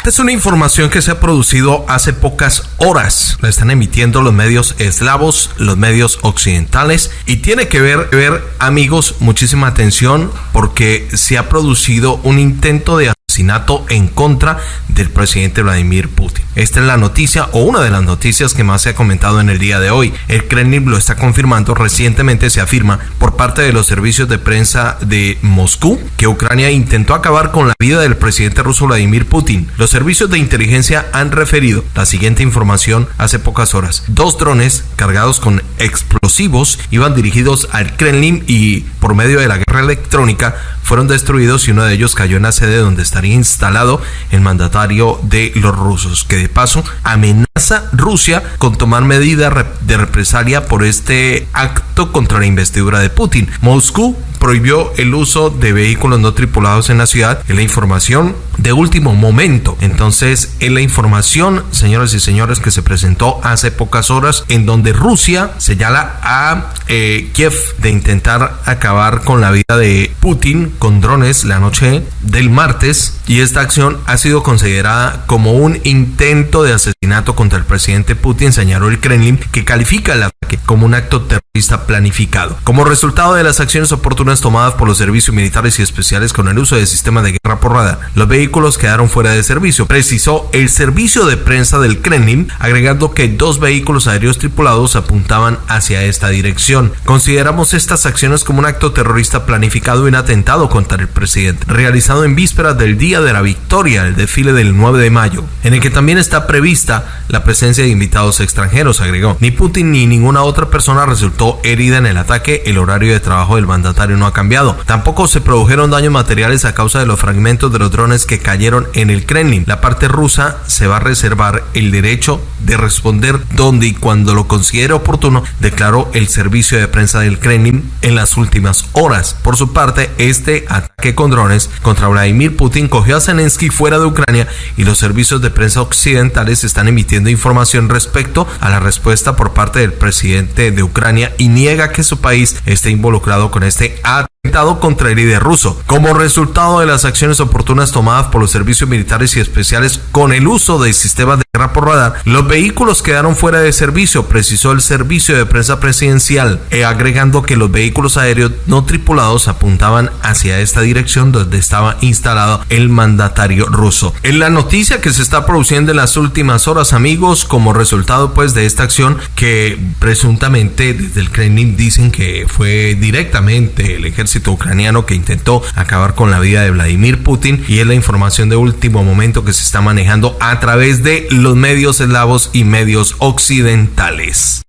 Esta es una información que se ha producido hace pocas horas. La están emitiendo los medios eslavos, los medios occidentales y tiene que ver, ver amigos, muchísima atención porque se ha producido un intento de asesinato en contra del presidente Vladimir Putin. Esta es la noticia o una de las noticias que más se ha comentado en el día de hoy. El Kremlin lo está confirmando. Recientemente se afirma por parte de los servicios de prensa de Moscú que Ucrania intentó acabar con la vida del presidente ruso Vladimir Putin. Los servicios de inteligencia han referido la siguiente información hace pocas horas. Dos drones cargados con explosivos iban dirigidos al Kremlin y por medio de la guerra electrónica fueron destruidos y uno de ellos cayó en la sede donde instalado el mandatario de los rusos, que de paso amenaza Rusia con tomar medidas de represalia por este acto contra la investidura de Putin. Moscú prohibió el uso de vehículos no tripulados en la ciudad. Es la información de último momento. Entonces, es la información, señoras y señores, que se presentó hace pocas horas en donde Rusia señala a eh, Kiev de intentar acabar con la vida de Putin con drones la noche del martes y esta acción ha sido considerada como un intento de asesinato contra el presidente Putin, señaló el Kremlin, que califica el ataque como un acto terrorista planificado. Como resultado de las acciones oportunas tomadas por los servicios militares y especiales con el uso de sistemas de guerra por radar, los vehículos quedaron fuera de servicio, precisó el servicio de prensa del Kremlin, agregando que dos vehículos aéreos tripulados apuntaban hacia esta dirección. Consideramos estas acciones como un acto terrorista planificado y un atentado contra el presidente, realizado en vísperas del Día de la Victoria, el desfile del 9 de mayo, en el que también está prevista la presencia de invitados extranjeros, agregó. Ni Putin ni ninguna otra persona resultó herida en el ataque, el horario de trabajo del mandatario no ha cambiado. Tampoco se produjeron daños materiales a causa de los fragmentos de los drones que cayeron en el Kremlin. La parte rusa se va a reservar el derecho de responder donde y cuando lo considere oportuno, declaró el servicio de prensa del Kremlin en las últimas horas. Por su parte, este ataque con drones contra Vladimir Putin cogió a Zelensky fuera de Ucrania y los servicios de prensa occidentales están emitiendo información respecto a la respuesta por parte del presidente de Ucrania y niega que su país esté involucrado con este ataque contra el líder ruso. Como resultado de las acciones oportunas tomadas por los servicios militares y especiales con el uso de sistemas de por radar, los vehículos quedaron fuera de servicio, precisó el servicio de prensa presidencial, eh, agregando que los vehículos aéreos no tripulados apuntaban hacia esta dirección donde estaba instalado el mandatario ruso. En la noticia que se está produciendo en las últimas horas, amigos, como resultado pues de esta acción que presuntamente desde el Kremlin dicen que fue directamente el ejército ucraniano que intentó acabar con la vida de Vladimir Putin y es la información de último momento que se está manejando a través de medios eslavos y medios occidentales.